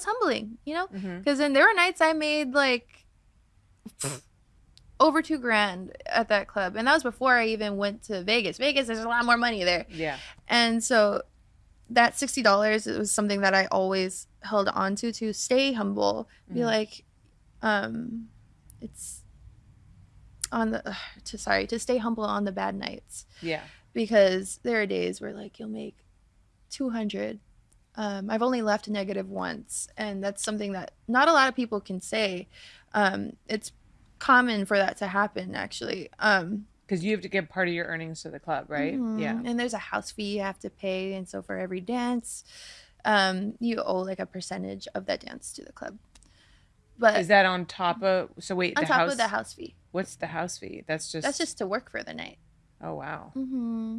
was humbling, you know, because then there were nights I made like over two grand at that club, and that was before I even went to Vegas. Vegas, there's a lot more money there, Yeah. and so that sixty dollars it was something that I always held on to to stay humble. Be Mhm. like, um, it's on the to sorry to stay humble on the bad nights Yeah. because there are days where like you'll make 200 um, i've only left negative once and that's something that not a lot of people can say um, it's common for that to happen actually um, Because you have to give part of your earnings to the club, right? mhm, Yeah. and there's a house fee you have to pay and so for every dance um, you owe like a percentage of that dance to the club but Is that on top of? So wait, on the top house. of the house fee What's the house fee? That's just. that's just to work for the night Oh wow. hmm